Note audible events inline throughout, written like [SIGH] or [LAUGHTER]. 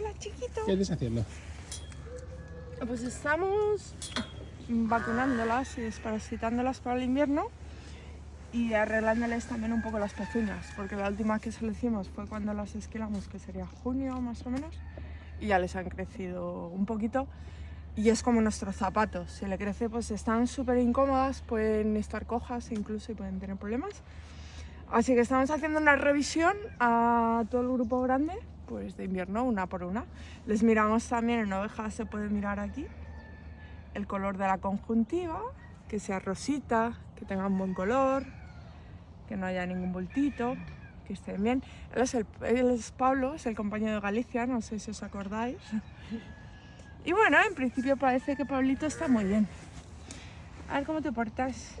Hola, chiquito. ¿Qué estás haciendo? Pues estamos vacunándolas y desparasitándolas para el invierno y arreglándoles también un poco las pezuñas, porque la última que se lo hicimos fue cuando las esquilamos, que sería junio más o menos, y ya les han crecido un poquito. Y es como nuestros zapatos, si le crece pues están súper incómodas, pueden estar cojas incluso y pueden tener problemas. Así que estamos haciendo una revisión a todo el grupo grande, pues de invierno, una por una. Les miramos también en ovejas, se puede mirar aquí, el color de la conjuntiva, que sea rosita, que tenga un buen color, que no haya ningún bultito, que estén bien. Él es, el, él es Pablo, es el compañero de Galicia, no sé si os acordáis. [LAUGHS] Y bueno, en principio parece que Pablito está muy bien. A ver cómo te portas.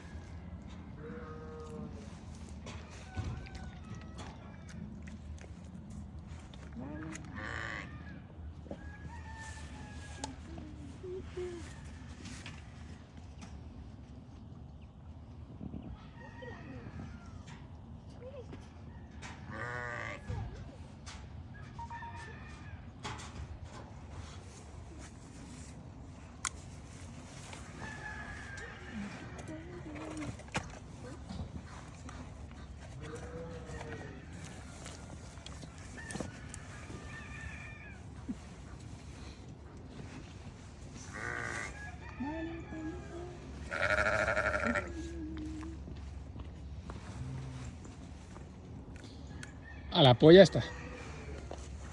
A la polla está.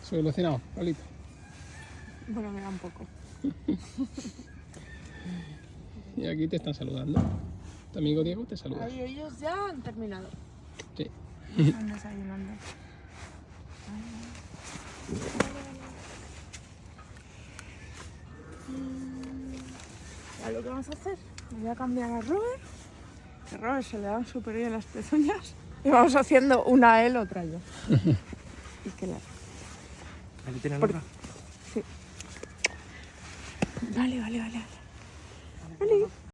Solucionado, Pablito. Bueno, me da un poco. [LAUGHS] Y aquí te están saludando. Tu amigo Diego te saluda. Ahí ellos ya han terminado. Sí. Están desayunando. Ya lo que vamos a hacer, voy a cambiar a Robert. Que Robert se le dan súper bien las pezuñas. Y vamos haciendo una a él, otra yo. [LAUGHS] y que la... Ahí tiene Por-. Sí. Vale, vale, vale. Vale. vale.